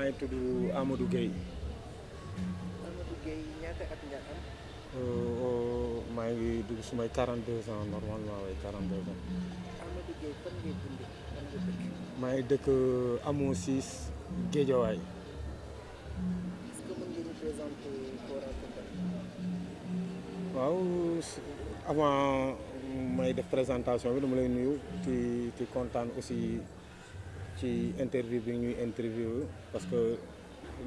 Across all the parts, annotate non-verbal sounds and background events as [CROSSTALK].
maa ngi tudd Amadou Gueye Amadou Gueye ñaata at nga am maa ngi dugg sumay 42 ans normalement waaye 42 ans Amadou Gueye fan ngay dund fan nga dëkk maa ngi dëkk Amon 6 Géejawaay est-ce que mën nga représenter Kora Kounda waaw avant may def présentation bi dama lay nuyu ci ci kontaan aussi interview bi parce que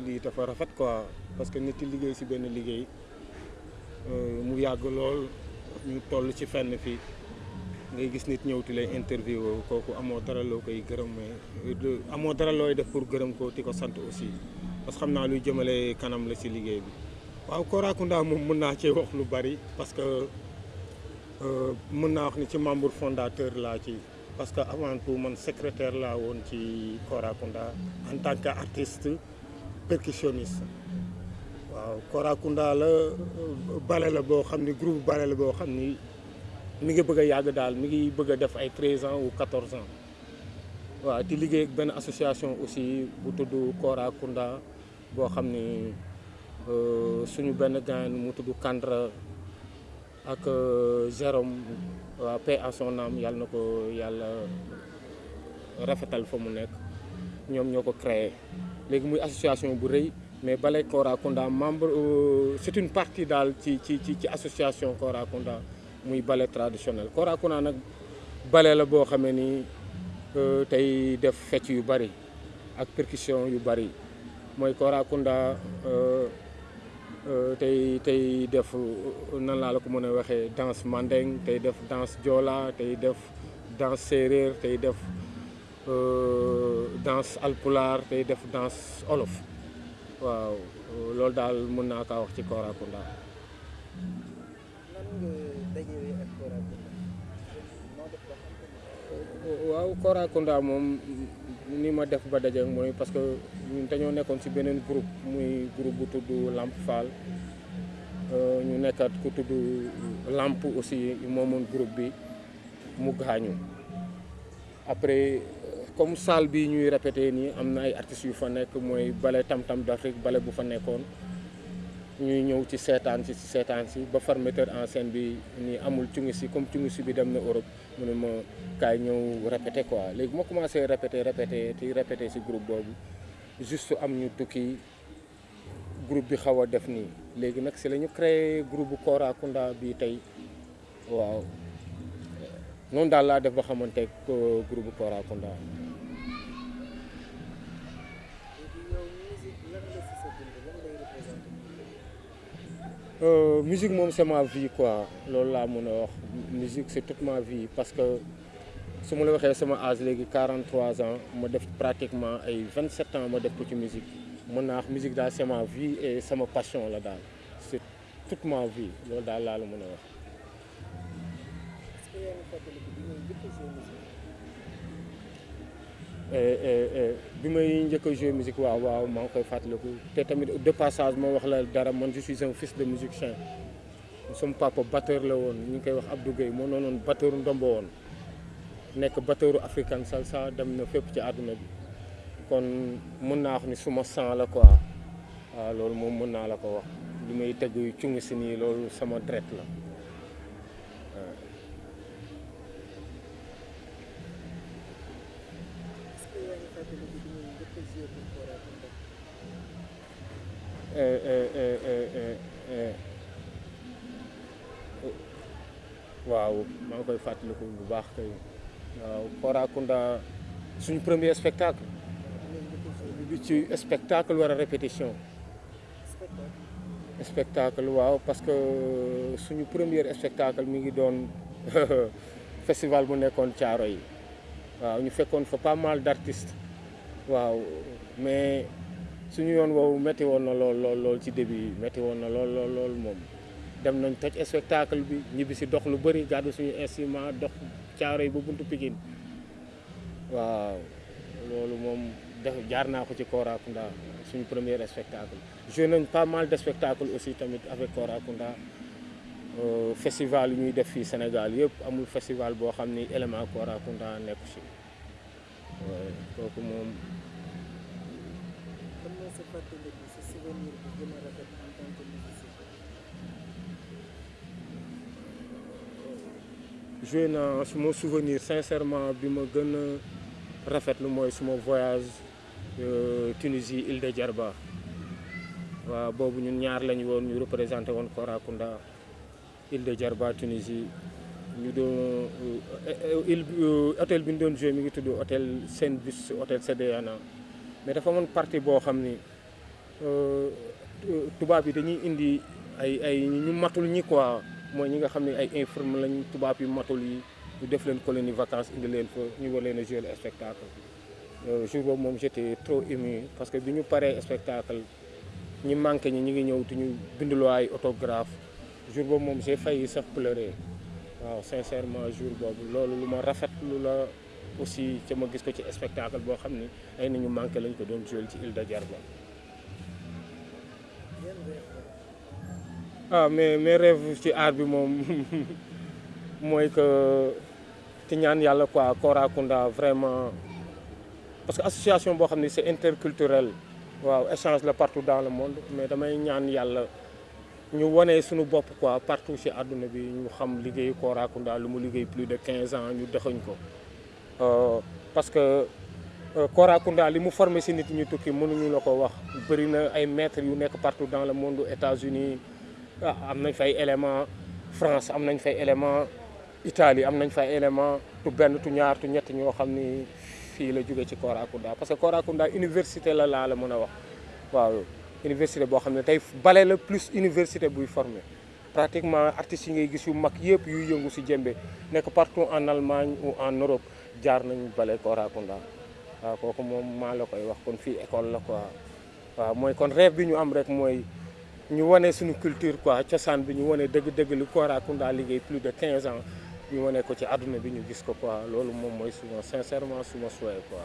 lii dafa rafet quoi parce que nit liggéey si liggéey mu yàgg lool ñu toll ci fenn fii ngay gis nit ti lay interview dara koy gërëm mais amoo dara def pour gërëm ko aussi parce que luy jëmale kanam la si liggéey bi. Waaw Kora Kounda moom mën naa cee wax lu parce que mën naa wax ni membre fondateur ci parce que avant tout man secrétaire laa en tant que artiste percussionniste groupe bale la boo xam ni mi ngi bëgg a yàgg daal mi ngi bëgg a def ay 13 ans ou 14 ans. Waaw di liggéey ak benn association aussi bu tudd Kora Kounda boo xam ni suñu benn Kandra ak Jérôme waa paix à son âme yàlla na ko yàlla rafetal fa mu nekk. Ñoom ñoo ko créé. Léegi muy association bu rëy mais Balai Kora Kounda membre c'est une partie daal ci ci ci ci association Kora Kounda muy ballet traditionnel. Kora Kounda nag ballet la boo xamee ni tey def fecc yu bari ak percussion yu bari. Mooy Kora Kounda tey tey def nan laa la ko mën a waxee danse mandeng tey def danse joola tey def danse séeréer tey def danse alpulaar tey def danse olof. Waaw loolu daal mën naa kaa wax ci Kora Kounda nan nga dajewee ak Kora Kounda noo def ba xam ko waaw Kora moom ni ma def ba daje mooy parce que ñun dañoo nekkoon ci beneen groupe muy groupe bu tudd Lamp Fall ñu nekkat ku tudd Lamp aussi moomoon groupe bi mu gaañu après comme salle bi ñuy répété nii am na ay artistes yu fa nekk mooy ballet tam-tam d'Afrique ballet bu fa nekkoon ñuy ñëw ci seetaan si ci seetaan si ba far metteur en scène bi ni amul cungi si comme cungi si bi dem na Europe mu ne ma kaay ñëw répété quoi. Léegi ma commencé répété répété ti répété si groupe boobu juste am ñu tukki groupe bi xaw a def nii. Léegi nag si la ñu créé groupe bu Kora Kounda bi tey. Waaw. Noonu daal laa def ba xamante groupe bu Kora Euh, musique c'est ma vie quoi. Musique c'est toute ma vie. Parce que su ma la waxee sama âge léegi 43 ans ma def pratiquement ay 27 ans ma def musique. Mën naa wax musique c'est ma vie et sama passion la daal. C'est toute ma vie. Loolu daal laa la mën a wax. est-ce que yaa ngi fàttaliku bi ngay njëkk a jouer musique Et- et- et bi may njëkk musique je suis un fils de musicien. Sama papa batteur la woon ñu ngi koy wax Abdou Gueye moo noonoon batteur ndombo woon. Nekk batteuru africain salsa dem na fépp ci àdduna bi. Kon mën naa wax ni suma sang la quoi. Waaw loolu moom mën naa la ko wax. Li est-ce que yaa ngi fàttaliku bi ngay njëkk a jouer pour Kora Kounda Eh, eh, eh, eh, eh, eh. Waaw maa ngi koy fàttaliku bu baax kay. Waaw suñu premier spectacle. Bi ci spectacle wala répétition? Spectacle. Waaw parce que suñu premier spectacle mi ngi doon [LAUGHS] festival bu nekkoon caaro yi. Waaw ñu fekkoon fa pas mal d'artistes mais suñu yoon woowu métti woon na début spectacle bi ñibbi si dox lu bëri suñu instrument dox buntu Pikine. Waaw premier spectacle. Joué nañ pas mal de spectacles aussi tamit avec Kora Kounda Euh, festival yi ñuy def Sénégal amul festival boo xam si kooku moom. Ban sa fàttaliku sa souvenir bi gën a rafet en tant que musicien. Joué naa suma souvenir sincèrement bi ma gën a rafetlu mooy suma voyage euh, Tunisie île de Djerba. Waaw boobu ñun ñaar lañu woon ñu représenté woon Korakunda île de Djerba Tunisie ñu doon île hôtel bi ñu joué mi ngi tudd hôtel mais dafa partie boo xam ni euh, dañuy indi ay ay ñu matul ñi quoi. Mooy ñi nga ay vacances indi leen fa ñu le spectacle. J'étais trop ému parce que bi ñu spectacle ñi manqué ñi ñi ngi ñëw autographe j'ai failli pleurer sincèrement jour boobu aussi ca ma spectacle boo xam ni ay nañu lañ ko doon de ah mes rêves ci art bi [LAUGHS] que quoi vraiment. Parce que association boo xam ne c'est interculturel. Échange partout dans le monde mais damay ñaan ñu wane suñu bopp quoi partout ci àdduna bi ñu xam liggéeyu Korakunda liggéey plus de 15 ans ñu dexuñ ko. Parce que Korakunda li mu formé ci nit ñu tukki partout dans le monde États-Unis ah am France am Italie élément tu benn la parce que Korakunda université boo xam ne plus université formé. Pratiquement artistes yi ngay gis yu yëngu partout en Allemagne ou en Europe jaar nañu bale la koy wax kon école quoi. Rêve bi ñu am rek ñu culture quoi cosaan bi ñu lu plus de 15 ans ñu wane ko ci àdduna bi ñu gis ko quoi. Sincèrement suma souhait quoi